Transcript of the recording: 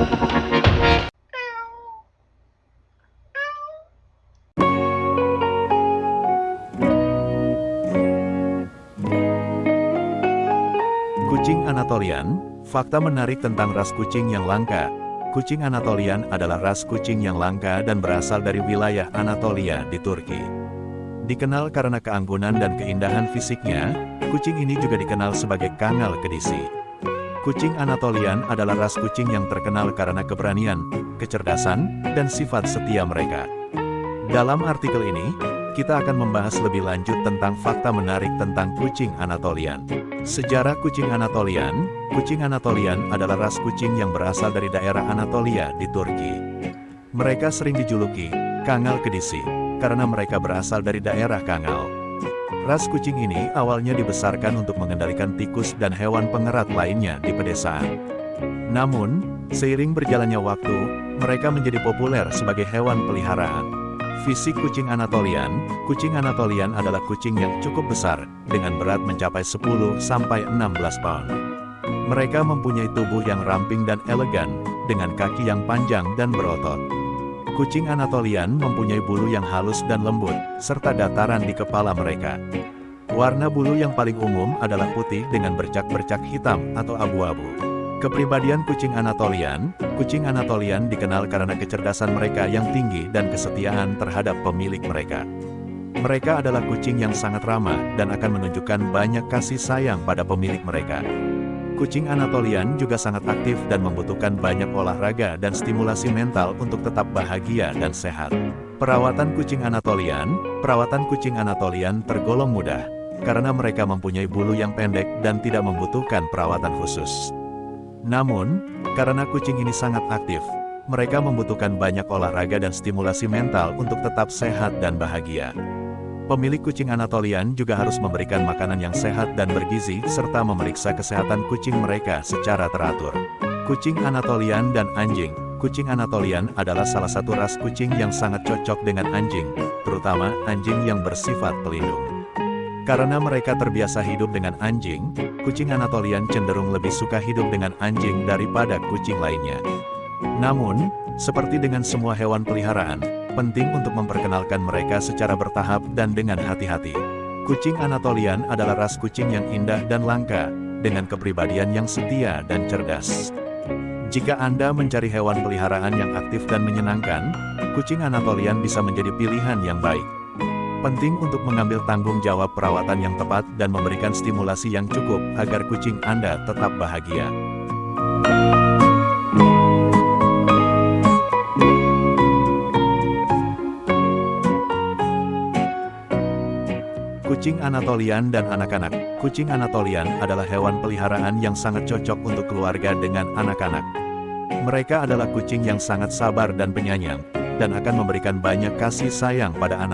Kucing Anatolian, fakta menarik tentang ras kucing yang langka. Kucing Anatolian adalah ras kucing yang langka dan berasal dari wilayah Anatolia di Turki. Dikenal karena keanggunan dan keindahan fisiknya, kucing ini juga dikenal sebagai kangal kedisi. Kucing Anatolian adalah ras kucing yang terkenal karena keberanian, kecerdasan, dan sifat setia mereka. Dalam artikel ini, kita akan membahas lebih lanjut tentang fakta menarik tentang kucing Anatolian. Sejarah kucing Anatolian, kucing Anatolian adalah ras kucing yang berasal dari daerah Anatolia di Turki. Mereka sering dijuluki, Kangal Kedisi, karena mereka berasal dari daerah Kangal. Ras kucing ini awalnya dibesarkan untuk mengendalikan tikus dan hewan pengerat lainnya di pedesaan. Namun, seiring berjalannya waktu, mereka menjadi populer sebagai hewan peliharaan. Fisik kucing Anatolian, kucing Anatolian adalah kucing yang cukup besar, dengan berat mencapai 10-16 pound. Mereka mempunyai tubuh yang ramping dan elegan, dengan kaki yang panjang dan berotot. Kucing Anatolian mempunyai bulu yang halus dan lembut, serta dataran di kepala mereka. Warna bulu yang paling umum adalah putih dengan bercak-bercak hitam atau abu-abu. Kepribadian kucing Anatolian, kucing Anatolian dikenal karena kecerdasan mereka yang tinggi dan kesetiaan terhadap pemilik mereka. Mereka adalah kucing yang sangat ramah dan akan menunjukkan banyak kasih sayang pada pemilik mereka. Kucing Anatolian juga sangat aktif dan membutuhkan banyak olahraga dan stimulasi mental untuk tetap bahagia dan sehat. Perawatan kucing Anatolian, perawatan kucing Anatolian tergolong mudah, karena mereka mempunyai bulu yang pendek dan tidak membutuhkan perawatan khusus. Namun, karena kucing ini sangat aktif, mereka membutuhkan banyak olahraga dan stimulasi mental untuk tetap sehat dan bahagia. Pemilik kucing Anatolian juga harus memberikan makanan yang sehat dan bergizi serta memeriksa kesehatan kucing mereka secara teratur. Kucing Anatolian dan anjing Kucing Anatolian adalah salah satu ras kucing yang sangat cocok dengan anjing, terutama anjing yang bersifat pelindung. Karena mereka terbiasa hidup dengan anjing, kucing Anatolian cenderung lebih suka hidup dengan anjing daripada kucing lainnya. Namun, seperti dengan semua hewan peliharaan, penting untuk memperkenalkan mereka secara bertahap dan dengan hati-hati. Kucing Anatolian adalah ras kucing yang indah dan langka, dengan kepribadian yang setia dan cerdas. Jika Anda mencari hewan peliharaan yang aktif dan menyenangkan, kucing Anatolian bisa menjadi pilihan yang baik. Penting untuk mengambil tanggung jawab perawatan yang tepat dan memberikan stimulasi yang cukup agar kucing Anda tetap bahagia. Kucing Anatolian dan anak-anak Kucing Anatolian adalah hewan peliharaan yang sangat cocok untuk keluarga dengan anak-anak. Mereka adalah kucing yang sangat sabar dan penyayang, dan akan memberikan banyak kasih sayang pada anak.